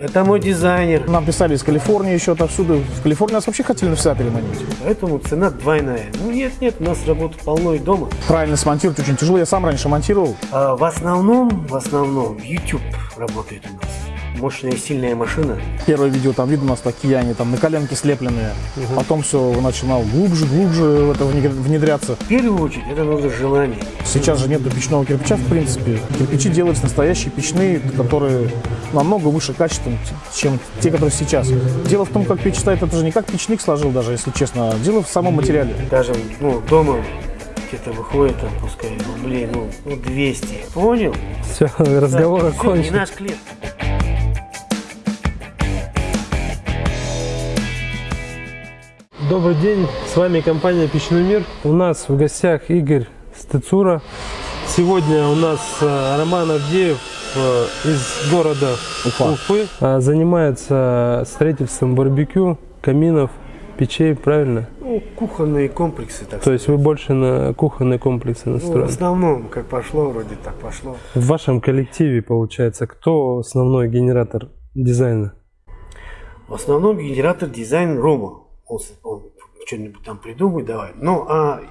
Это мой дизайнер. Нам писали из Калифорнии еще отовсюду. В Калифорнии нас вообще хотели навсегда переманить. Поэтому цена двойная. Ну нет, нет, у нас работа полно и дома. Правильно смонтировать очень тяжело. Я сам раньше монтировал. А в основном, в основном, YouTube работает у нас. Мощная и сильная машина. Первое видео там видно у нас такие они там на коленке слепленные. Потом все начинал глубже, глубже в это внедря- внедряться. В первую очередь, это нужно желание. Сейчас же нету печного кирпича, в принципе. Кирпичи делаются настоящие печные, которые намного выше качеством, чем те, которые сейчас. Дело в том, как печь стоит, это же не как печник сложил даже, если честно. Дело в самом материале. Даже, ну, дома где-то выходит, там, пускай, рублей, ну, ну, 200. Понял? Все, разговор Да, всё, не окончен. наш клиент. Добрый день, с вами компания Печной мир. У нас в гостях Игорь Стецура. Сегодня у нас э, Роман Авдеев э, из города Уфа. Уфы. э, Занимается строительством барбекю, каминов, печей, правильно? Ну, кухонные комплексы, так То есть вы больше на кухонные комплексы Ну, в настроены. основном, как пошло, вроде так пошло. В вашем коллективе, получается, кто основной генератор дизайна? В основном генератор дизайн Рома. Он, он что-нибудь там придумает, давай. Ну, а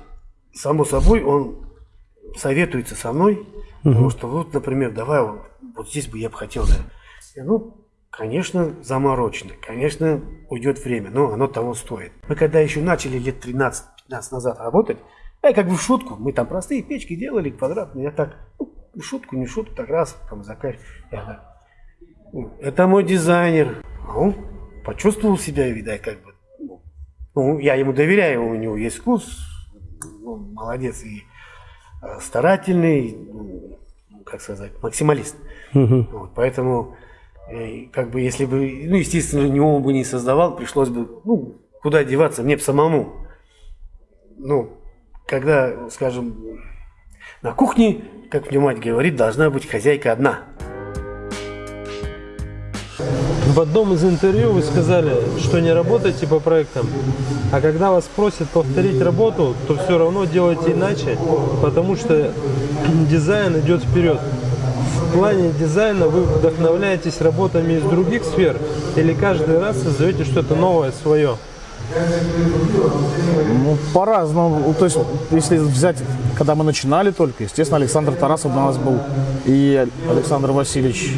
само собой он советуется со мной, потому что вот, например, давай вот, вот здесь бы я бы хотел, да. Я, ну, конечно, заморочено, конечно, уйдет время, но оно того стоит. Мы когда еще начали лет 13-15 назад работать, я как бы в шутку, мы там простые печки делали, квадратные, я так, ну, шутку, не шутку, так раз, там заказ, я так, ну, это мой дизайнер. Он почувствовал себя, видать, как бы. Ну, Ну, я ему доверяю, у него есть вкус, ну, молодец и э, старательный, ну, как сказать, максималист. Мгм. Вот, поэтому, э, как бы, если бы, ну, естественно, не он бы не создавал, пришлось бы, ну, куда деваться, мне бы самому. Ну, когда, скажем, на кухне, как мне мать говорит, должна быть хозяйка одна. В одном из интервью вы сказали, что не работаете по проектам, а когда вас просят повторить работу, то все равно делайте иначе, потому что дизайн идет вперед. В плане дизайна вы вдохновляетесь работами из других сфер или каждый раз создаете что-то новое свое? Ну, по-разному. Ну, То есть, если взять, когда мы начинали только, естественно, Александр Тарасов у нас был и Александр Васильевич.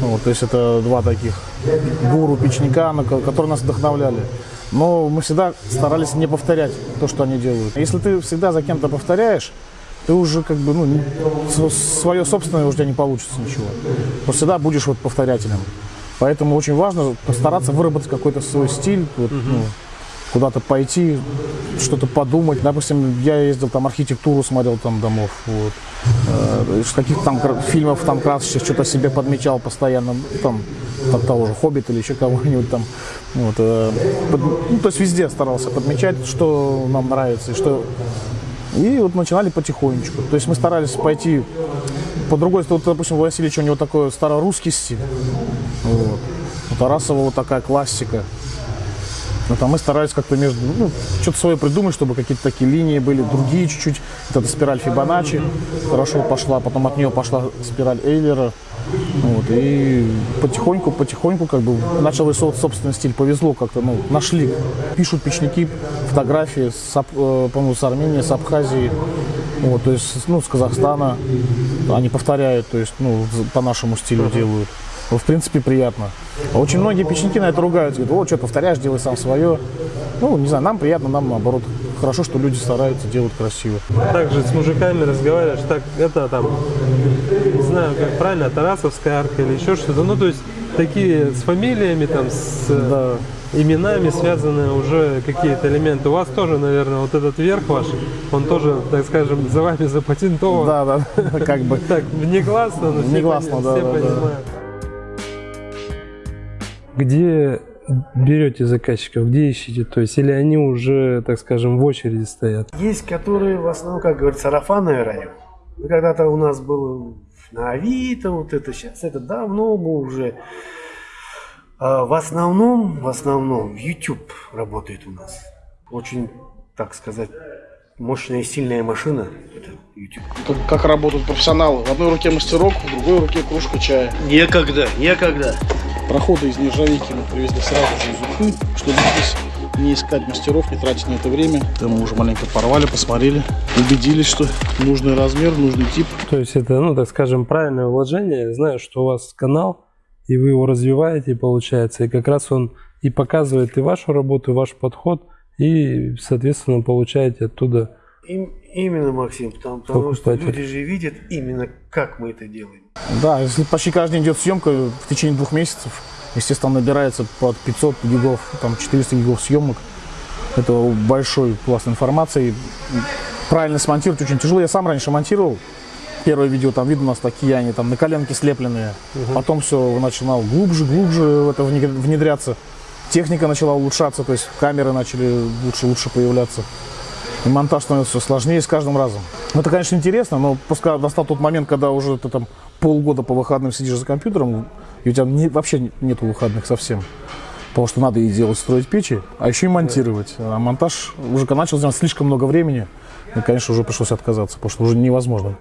Вот, то есть, это два таких гуру печника, которые нас вдохновляли. Но мы всегда старались не повторять то, что они делают. Если ты всегда за кем-то повторяешь, ты уже как бы, ну, свое собственное у тебя не получится ничего. То всегда будешь вот повторятелем. Поэтому очень важно постараться выработать какой-то свой стиль, вот, ну, куда-то пойти, что-то подумать. Допустим, я ездил там архитектуру смотрел там домов, вот. Э, из каких там фильмов там красочных что-то себе подмечал постоянно, там, там того же Хоббит или еще кого-нибудь там. Вот, э, под- ну, то есть везде старался подмечать, что нам нравится и что и вот начинали потихонечку. То есть мы старались пойти по другой стороне. Вот, допустим, у Васильевича у него такой старорусский стиль. Вот. У Тарасова вот такая классика. Но там мы старались как-то между, ну, что-то свое придумать, чтобы какие-то такие линии были, другие чуть-чуть. Вот эта спираль Фибоначчи хорошо пошла, потом от нее пошла спираль Эйлера. Вот, и потихоньку, потихоньку как бы начал рисовать собственный стиль. Повезло как-то, ну, нашли. Пишут печники фотографии, с, э, по-моему, с Армении, с Абхазии, вот, то есть, ну, с Казахстана. Они повторяют, то есть, ну, по нашему стилю делают. Ну, в принципе, приятно. Очень многие печники на это ругаются. Говорят, вот, что повторяешь, делай сам свое. Ну, не знаю, нам приятно, нам наоборот. Хорошо, что люди стараются, делают красиво. Также с мужиками разговариваешь, так это там, не знаю, как правильно, Тарасовская арка или еще что-то. Ну, то есть такие с фамилиями, там, с Да. именами связаны уже какие-то элементы. У вас тоже, наверное, вот этот верх ваш, он тоже, так скажем, за вами запатентован. Да, да, как бы. Так, негласно, но все, Негласно, пони- да, все да, да. Где берете заказчиков, где ищете? То есть, или они уже, так скажем, в очереди стоят? Есть, которые в основном, как говорится, сарафанное радио. Ну, Когда-то у нас было на Авито, вот это сейчас, это давно мы уже. А в основном, в основном, YouTube работает у нас. Очень, так сказать, мощная и сильная машина. Это YouTube. как, как работают профессионалы. В одной руке мастерок, в другой руке кружка чая. Некогда, некогда. Проходы из нержавейки мы привезли сразу же из Уфы, чтобы здесь не искать мастеров, не тратить на это время. Там мы уже маленько порвали, посмотрели, убедились, что нужный размер, нужный тип. То есть это, ну, так скажем, правильное вложение. Знаю, что у вас канал, и вы его развиваете, получается, и как раз он и показывает и вашу работу, и ваш подход, и, соответственно, получаете оттуда Им- именно, Максим, потому, потому что люди же видят именно, как мы это делаем. Да, если почти каждый день идет съемка в течение двух месяцев, естественно, набирается под 500 гигов, там 400 гигов съемок. Это большой пласт информации. Правильно смонтировать очень тяжело. Я сам раньше монтировал. Первое видео, там видно у нас такие они, там на коленке слепленные. Потом все начинал глубже, глубже в это внедря- внедряться. Техника начала улучшаться, то есть камеры начали лучше, лучше появляться. И монтаж становится все сложнее с каждым разом. Ну, это, конечно, интересно, но пускай настал тот момент, когда уже ты там полгода по выходным сидишь за компьютером, и у тебя не- вообще нету выходных совсем. Потому что надо и делать, строить печи, а еще и монтировать. А монтаж уже начал занимать слишком много времени, и, конечно, уже пришлось отказаться, потому что уже невозможно.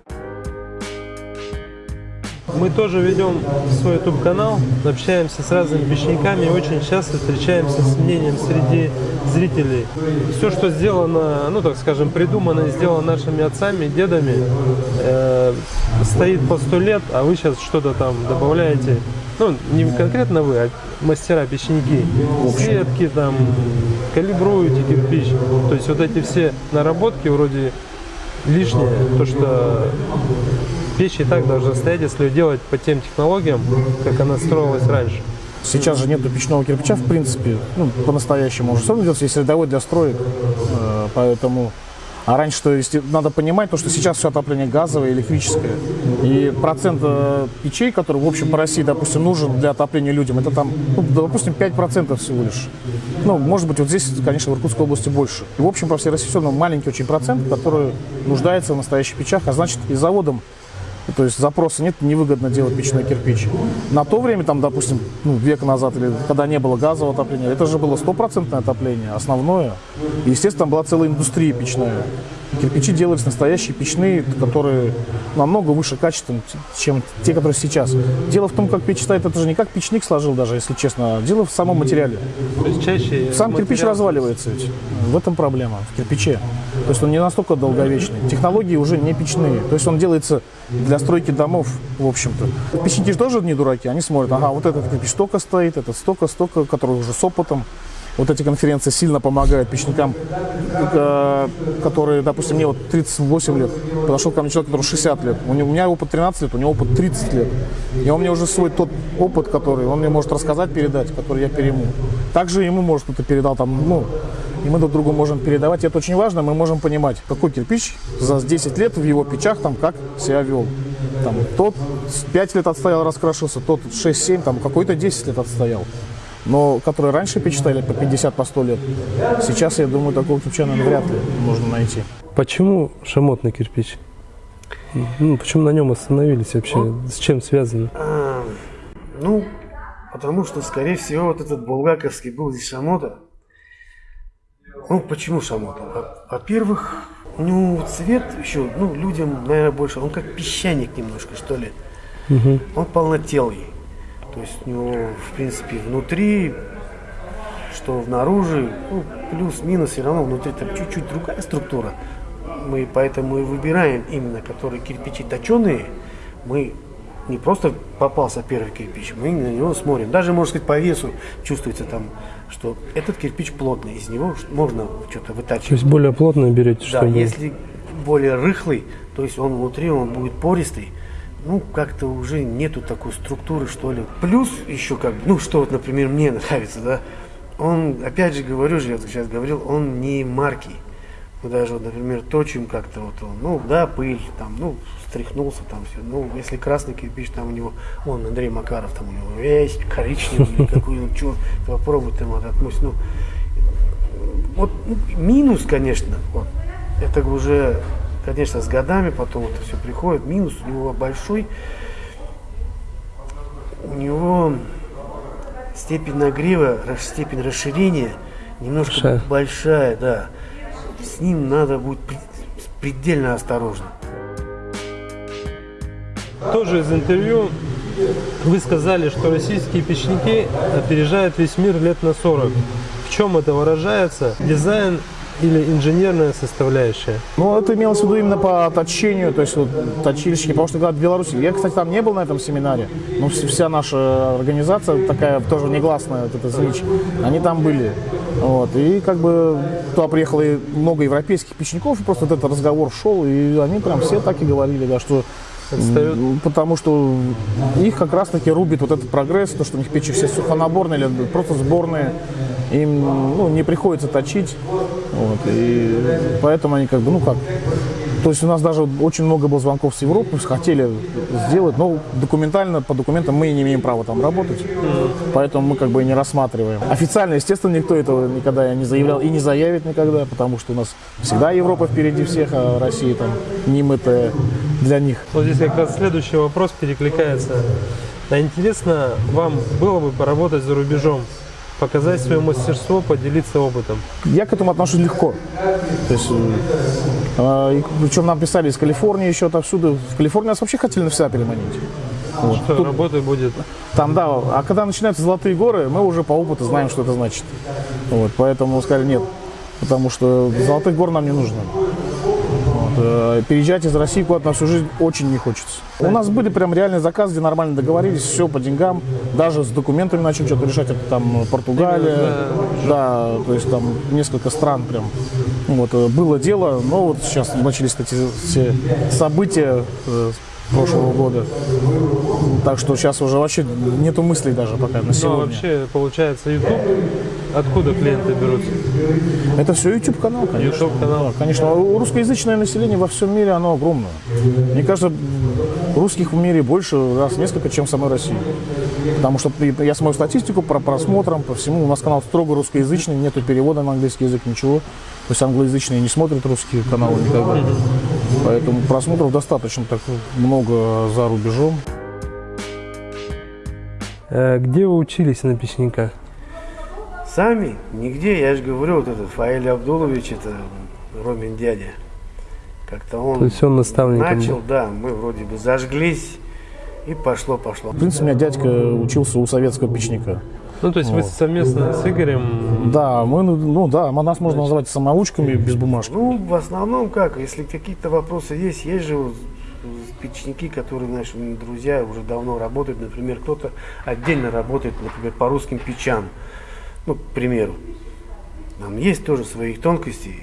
Мы тоже ведем свой YouTube канал, общаемся с разными печниками и очень часто встречаемся с мнением среди зрителей. Все, что сделано, ну так скажем, придумано и сделано нашими отцами, дедами, э, стоит по сто лет, а вы сейчас что-то там добавляете. Ну, не конкретно вы, а мастера печники. Сетки там, калибруете кирпич. То есть вот эти все наработки вроде лишнее, то что Печь и так должна стоять, если делать по тем технологиям, как она строилась раньше. Сейчас же нету печного кирпича, в принципе, ну, по-настоящему. Уже все равно делается, есть рядовой для строек, э, поэтому... А раньше, то есть, надо понимать, то, что сейчас все отопление газовое, электрическое. И процент э, печей, который, в общем, по России, допустим, нужен для отопления людям, это там, ну, допустим, 5% всего лишь. Ну, может быть, вот здесь, конечно, в Иркутской области больше. И, в общем, по всей России все равно маленький очень процент, который нуждается в настоящих печах, а значит, и заводом то есть запроса нет, невыгодно делать печной кирпич. На то время, там, допустим, ну, век назад, или когда не было газового отопления, это же было стопроцентное отопление, основное. И, естественно, там была целая индустрия печная. Кирпичи делались настоящие печные, которые намного выше качеством, чем те, которые сейчас. Дело в том, как печь стоит, это же не как печник сложил даже, если честно. Дело в самом материале. То есть чаще Сам кирпич материал- разваливается ведь. В этом проблема, в кирпиче. То есть он не настолько долговечный. Технологии уже не печные. То есть он делается для стройки домов, в общем-то. Печники же тоже не дураки. Они смотрят, ага, вот этот кирпич столько стоит, этот столько, столько, который уже с опытом. Вот эти конференции сильно помогают печникам, э, которые, допустим, мне вот 38 лет, подошел ко мне человек, который 60 лет. У меня опыт 13 лет, у него опыт 30 лет. И он мне уже свой тот опыт, который он мне может рассказать, передать, который я перейму. Также ему, может, кто-то передал там, ну, и мы друг другу можем передавать. И это очень важно, мы можем понимать, какой кирпич за 10 лет в его печах там как себя вел. Там, тот с 5 лет отстоял, раскрашился, тот 6-7, там какой-то 10 лет отстоял. Но которые раньше печь ставили по 50, по 100 лет, сейчас, я думаю, такого кирпича, наверное, вряд ли можно найти. Почему шамотный кирпич? Ну, почему на нем остановились вообще? С чем связано? А, ну, потому что, скорее всего, вот этот булгаковский был здесь шамота. Ну, почему шамота? Во- Во-первых, у него цвет еще, ну, людям, наверное, больше, он как песчаник немножко, что ли. Он полнотелый. То есть у него, в принципе, внутри, что внаружи, ну, плюс-минус, все равно внутри там чуть-чуть другая структура. Мы поэтому и выбираем именно, которые кирпичи точеные. Мы не просто попался первый кирпич, мы на него смотрим. Даже, можно сказать, по весу чувствуется там, что этот кирпич плотный, из него можно что-то То вытачивать. есть более плотно берете, Да, чтобы... если более рыхлый, то есть он внутри, он будет пористый, ну, как-то уже нету такой структуры, что ли. Плюс еще как бы, ну, что вот, например, мне нравится, да, он, опять же говорю же, я сейчас говорил, он не марки. Мы даже, вот, например, точим как-то вот он, ну, да, пыль, там, ну, стряхнулся там все. Ну, если красный кирпич, там у него, вон, Андрей Макаров, там у него весь коричневый, какой, ну, что, попробуй там вот отмыть, ну, вот ну, минус, конечно, вот, это уже, конечно, с годами потом это все приходит. Минус у него большой. У него степень нагрева, степень расширения немножко Большая. большая, да. С ним надо будет предельно осторожно. Тоже из интервью вы сказали, что российские печники опережают весь мир лет на 40. В чем это выражается? Дизайн или инженерная составляющая? Ну, это имелось в виду именно по точению, то есть вот, точильщики, потому что когда в Беларуси, я, кстати, там не был на этом семинаре, но вс- вся наша организация такая тоже негласная, вот эта ЗИЧ, они там были. Вот, и как бы туда приехало много европейских печников, и просто вот этот разговор шел, и они прям все так и говорили, да, что Отстают? м, Потому что их как раз таки рубит вот этот прогресс, то, что у них печи все сухонаборные или просто сборные. Им ну, не приходится точить. Вот, и поэтому они как бы, ну как, то есть у нас даже очень много было звонков с Европы, хотели сделать, но документально, по документам мы не имеем права там работать, поэтому мы как бы и не рассматриваем. Официально, естественно, никто этого никогда не заявлял и не заявит никогда, потому что у нас всегда Европа впереди всех, а Россия там не мытая для них. Вот здесь как раз следующий вопрос перекликается. А интересно вам было бы поработать за рубежом, показать свое мастерство, поделиться опытом? Я к этому отношусь легко. То есть, э, и причем нам писали из Калифорнии еще отовсюду. В Калифорнии нас вообще хотели навсегда переманить. Вот. Что Тут- работы будет? Там, да, а когда начинаются золотые горы, мы уже по опыту знаем, что это значит. Вот, поэтому сказали нет, потому что золотых гор нам не нужно. Э, переезжать из России куда-то на всю жизнь очень не хочется. У нас были прям реальные заказы, где нормально договорились, все по деньгам, даже с документами начали что-то решать, это там Португалия, да, то есть там несколько стран прям. Вот, э, было дело, но вот сейчас начались эти все события э, прошлого года. Так что сейчас уже вообще нету мыслей даже пока на Ну, а сегодня. вообще, получается, YouTube, откуда клиенты берутся? Это все YouTube канал, конечно. YouTube канал. Да, конечно, у- русскоязычное население во всем мире, оно огромное. Мне кажется, русских в мире больше раз несколько, чем в самой России. Потому что я смотрю статистику по просмотрам, по всему. У нас канал строго русскоязычный, нету перевода на английский язык, ничего. То есть англоязычные не смотрят русские каналы никогда. Поэтому просмотров достаточно так много за рубежом. Э, Где вы учились на печника? Сами? Нигде, я же говорю, вот этот Фаиль Абдулович, это Ромин дядя. Как-то он То есть он наставником начал, был? да, мы вроде бы зажглись, и пошло-пошло. В принципе, у меня дядька учился у советского печника. Ну, то есть вы совместно с Игорем Да, мы, ну да, нас можно назвать самоучками без бумажки. Ну, в основном как, если какие-то вопросы есть, есть же вот печники, которые, знаешь, друзья уже давно работают, например, кто-то отдельно работает, например, по русским печам, ну, к примеру. Там есть тоже свои тонкости.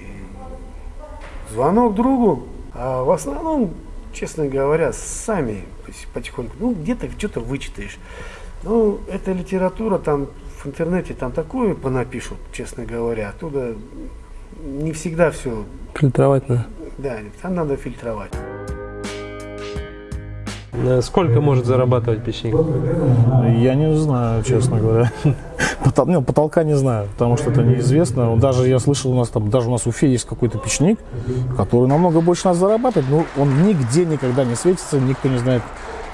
Звонок другу, а в основном, честно говоря, сами потихоньку, ну, где-то что-то вычитаешь. Ну, эта литература там в интернете там такое понапишут, честно говоря, оттуда не всегда все, фильтровать надо. да, там надо фильтровать. Э, Сколько может зарабатывать печник? Я не знаю, честно говоря. Потол- ну, потолка не знаю, потому что это неизвестно. Даже я слышал, у нас там, даже у нас в Уфе есть какой-то печник, который намного больше нас зарабатывает, но он нигде никогда не светится, никто не знает.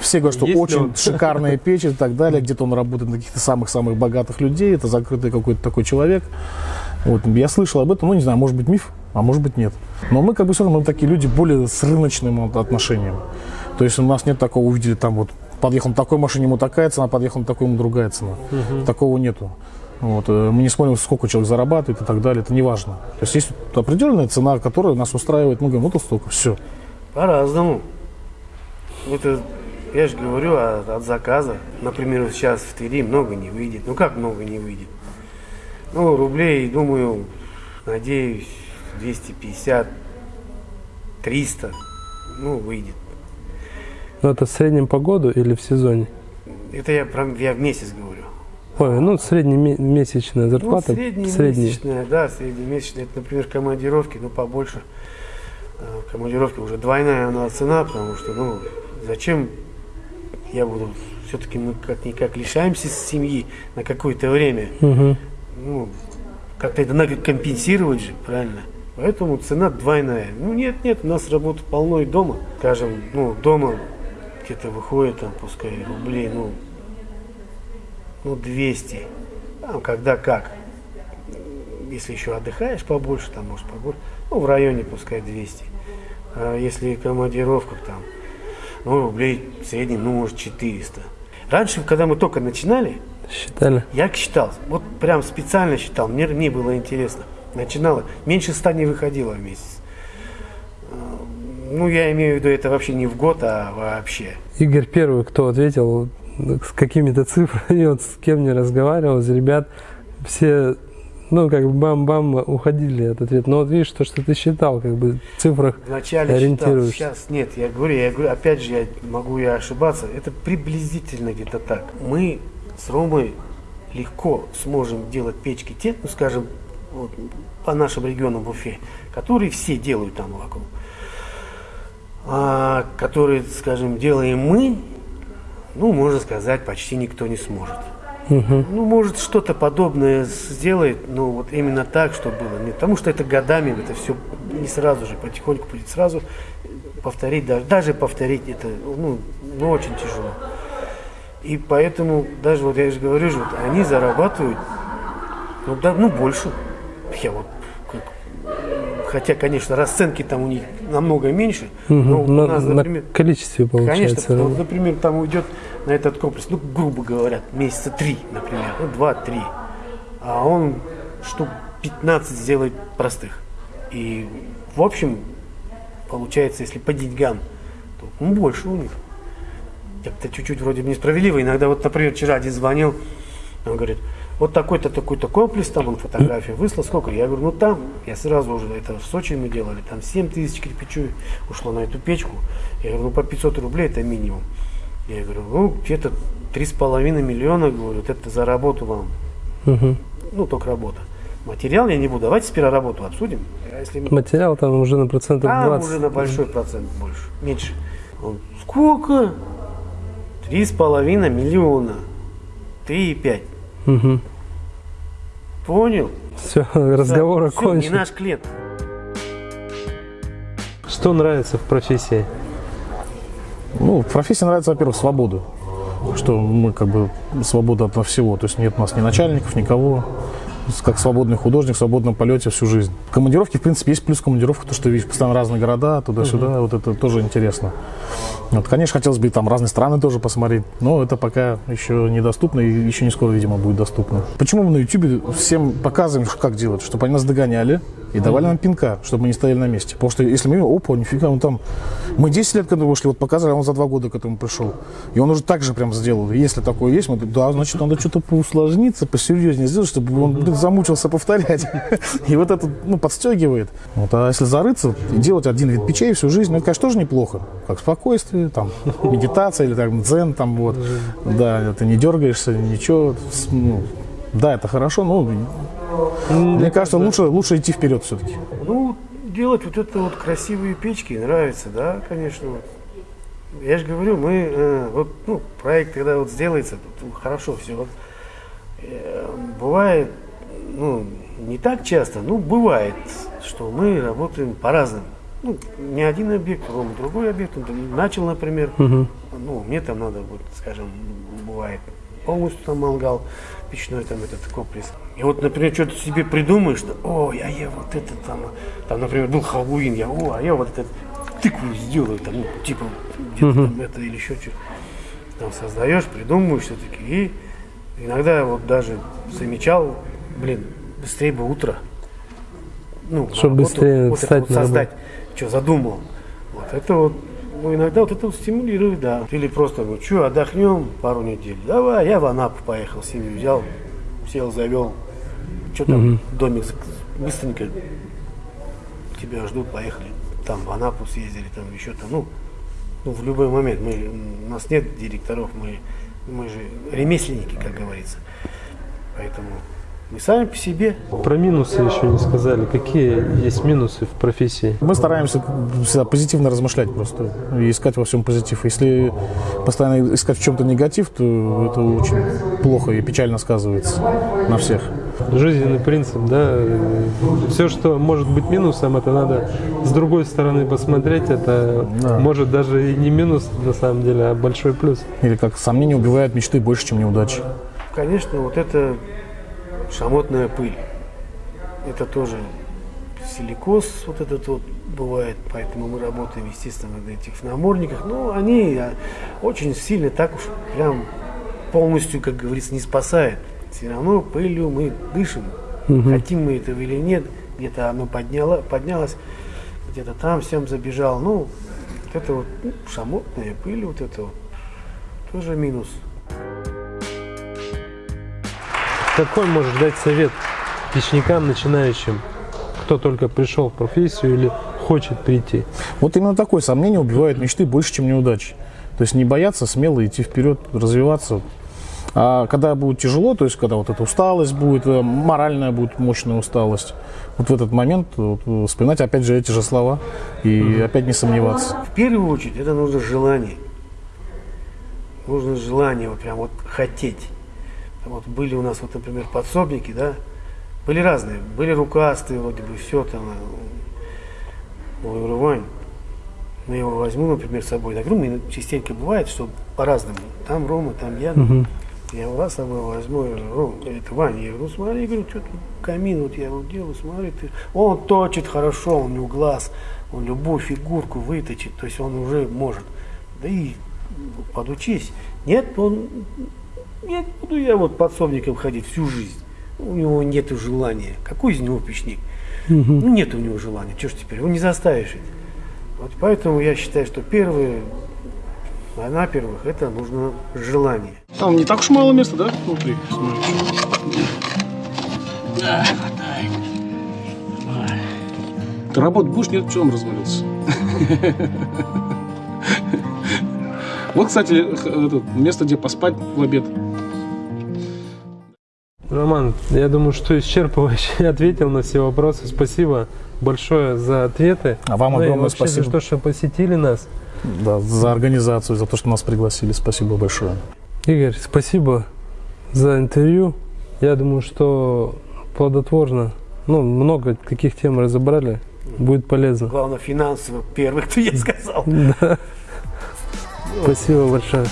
Все говорят, что Есть очень он? шикарная печь и так далее. Где-то он работает на каких-то самых-самых богатых людей. Это закрытый какой-то такой человек. Вот, я слышал об этом, ну не знаю, может быть миф, а может быть нет. Но мы как бы все равно мы такие люди более с рыночным отношением. То есть у нас нет такого, увидели там вот подъехал на такой машине, ему такая цена, подъехал на такой, ему другая цена. Такого нету. Вот, э, мы не смотрим, сколько человек зарабатывает и так далее, это не важно. То есть есть определенная цена, которая нас устраивает, мы говорим, вот столько, все. По-разному. Это, я же говорю от, от заказа. Например, сейчас в Твери много не выйдет. Ну как много не выйдет? Ну, рублей, думаю, надеюсь, 250, 300, ну, выйдет. Ну, это в среднем по году или в сезоне? Это я, про, я в месяц говорю. Ой, ну, среднемесячная Ну, зарплата. среднемесячная, да, среднемесячная. Это, например, командировки, ну, побольше. Э, Командировки уже двойная она цена, потому что, ну, зачем я буду, все-таки мы как-никак лишаемся семьи на какое-то время. Мгм. Ну, как-то это надо компенсировать же, правильно? Поэтому цена двойная. Ну, нет, нет, у нас работы полно и дома. Скажем, ну, дома где-то выходит там, пускай рублей, ну, ну, 200. Там, когда как. Если еще отдыхаешь побольше, там, может, побольше. Ну, в районе, пускай, 200. А если командировка, там, ну, рублей в среднем, ну, может, 400. Раньше, когда мы только начинали, Считали? я считал, вот прям специально считал, мне, мне было интересно. Начинала, меньше ста не выходило в месяц. Ну, я имею в виду, это вообще не в год, а вообще. Игорь первый, кто ответил с какими-то цифрами, вот с кем не разговаривал, из ребят, все, ну, как бы бам-бам уходили от ответа. Но вот видишь, то, что ты считал, как бы в цифрах Вначале считал, ориентируешься. сейчас нет. Я говорю, я говорю, опять же, я могу я ошибаться. Это приблизительно где-то так. Мы с Ромой легко сможем делать печки те, ну, скажем, вот, по нашим регионам в Уфе, которые все делают там вокруг. А, которые, скажем, делаем мы, ну, можно сказать, почти никто не сможет. Ну, может, что-то подобное сделает, но вот именно так, что было. Нет, потому что это годами, это все не сразу же, потихоньку будет сразу повторить, даже, даже повторить это, ну, ну, очень тяжело. И поэтому, даже вот я же говорю, же, вот они зарабатывают, ну, да, ну, больше. Я вот, как, хотя, конечно, расценки там у них намного меньше, но Мгм. у на, нас, на например, количестве Конечно, получается. потому что, например, там уйдет на этот комплекс, ну, грубо говоря, месяца три, например, ну, два-три. А он штук 15 сделает простых. И, в общем, получается, если по деньгам, то ну, больше у них. Как-то чуть-чуть вроде бы несправедливо. Иногда, вот, например, вчера один звонил, он говорит, вот такой-то, такой-то комплекс, там он фотографию выслал, сколько? Я говорю, ну там, я сразу уже, это в Сочи мы делали, там 7 тысяч кирпичу ушло на эту печку. Я говорю, ну по 500 рублей это минимум. Я говорю, ну где-то 3,5 миллиона, говорю, вот это за работу вам. Мгм. Ну, только работа. Материал я не буду, давайте сперва работу обсудим. А если Материал там уже на процентов там 20. уже на большой процент больше, меньше. Он, сколько? Три с половиной миллиона. Три и пять. Понял? Все, разговор не окончен. наш клиент. Что нравится в профессии? Ну, в профессии нравится, во-первых, свобода. Что мы как бы свобода от всего. То есть нет у нас ни начальников, никого. Как свободный художник в свободном полете всю жизнь. В командировке, в принципе, есть плюс командировка, то, что видишь постоянно разные города, туда-сюда, вот это тоже интересно. Вот, конечно, хотелось бы и там разные страны тоже посмотреть, но это пока еще недоступно и еще не скоро, видимо, будет доступно. Почему мы на YouTube всем показываем, как делать, чтобы они нас догоняли и давали нам пинка, чтобы мы не стояли на месте. Потому что если мы видим, опа, нифига, он там... Мы 10 лет к этому вышли, вот показали, а он за 2 года к этому пришел. И он уже так же прям сделал. И Если такое есть, мы говорим, да, значит, надо что-то поусложниться, посерьезнее сделать, чтобы он блин, замучился повторять. И вот это ну, подстегивает. Вот, а если зарыться и делать один вид печей всю жизнь, ну, это, конечно, тоже неплохо. Как спокойствие, там, медитация или там дзен, там вот. Да, ты не дергаешься, ничего. Ну, да, это хорошо, но мне кажется, лучше, лучше идти вперед все-таки. Ну, делать вот это вот красивые печки нравится, да, конечно. Я же говорю, мы, э, вот, ну, проект, когда вот сделается, тут хорошо все. Вот, э, бывает, ну, не так часто, ну, бывает, что мы работаем по-разному. Ну, не один объект, Рома другой объект. Начал, например, ну, мне там надо, вот, скажем, бывает полностью там мангал, печной там этот комплекс. И вот, например, что-то себе придумаешь, что, ой, а я вот это там, там, например, был Хэллоуин, я, о, а я вот этот тыкву сделаю, там, ну, типа, где-то там это или еще что Там создаешь, придумываешь все-таки. И иногда вот даже замечал, блин, быстрее бы утро. Ну, Чтоб работу быстрее вот вот работу. создать, что задумал. Вот это вот, ну, иногда вот это вот стимулирует, да. Или просто, ну, что, отдохнем пару недель. Давай, я в Анапу поехал, семью взял, сел, завел. Что там, домик зак- быстренько тебя ждут, поехали. Там в Анапу съездили, там еще там, ну, ну, в любой момент. Мы, у нас нет директоров, мы, мы же ремесленники, как говорится. Поэтому мы сами по себе. Про минусы еще не сказали. Какие есть минусы в профессии? Мы стараемся всегда позитивно размышлять просто и искать во всем позитив. Если постоянно искать в чем-то негатив, то это очень плохо и печально сказывается на всех. Жизненный принцип, да. Все, что может быть минусом, это надо с другой стороны посмотреть. Это Да. может даже и не минус на самом деле, а большой плюс. Или как сомнения убивают мечты больше, чем неудачи. Конечно, вот это шамотная пыль. Это тоже силикоз вот этот вот бывает, поэтому мы работаем, естественно, на этих намордниках. Но они а, очень сильно так уж прям полностью, как говорится, не спасает. Все равно пылью мы дышим. Хотим мы этого или нет, где-то оно подняло, поднялось, где-то там всем забежал. Ну, вот это вот ну, шамотная пыль, вот это вот тоже минус. Какой можешь дать совет печникам начинающим, кто только пришел в профессию или хочет прийти? Вот именно такое сомнение убивает мечты больше, чем неудачи. То есть не бояться, смело идти вперед, развиваться. А когда будет тяжело, то есть когда вот эта усталость будет, э, моральная будет мощная усталость, вот в этот момент вот, э, вспоминать опять же эти же слова и опять не сомневаться. В первую очередь это нужно желание. Нужно желание, вот прям вот хотеть. Вот были у нас, вот, например, подсобники, да, были разные. Были рукастые, вроде бы, все там. э, Я говорю, Вань, ну я его возьму, например, с собой. Так, ну, частенько бывает, что по-разному. Там Рома, там я. ну, Я его раз с собой возьму, я говорю, Ром, это Ваня, я говорю, ну смотри, говорю, что тут камин, вот я его делаю, смотри, ты. Он точит хорошо, у него глаз, он любую фигурку выточит, то есть он уже может. Да и подучись. Нет, он, нет, буду я вот подсобником ходить всю жизнь. У него нет желания. Какой из него печник? Ну, нет у него желания. Что ж теперь? Его не заставишь. ведь. Вот поэтому я считаю, что первое, а на первых, это нужно желание. Там не так уж мало места, да, внутри? Да, хватает. Ты работать будешь, нет, он развалился? Вот, кстати, это, место, где поспать в обед. Роман, я думаю, что исчерпывающе ответил на все вопросы. Спасибо большое за ответы. А вам Ну огромное спасибо. за то, что посетили нас. Да, за организацию, за то, что нас пригласили. Спасибо большое. Игорь, спасибо за интервью. Я думаю, что плодотворно. Ну, много каких тем разобрали. Будет полезно. Главное, финансово первых, кто я сказал. Спасибо большое.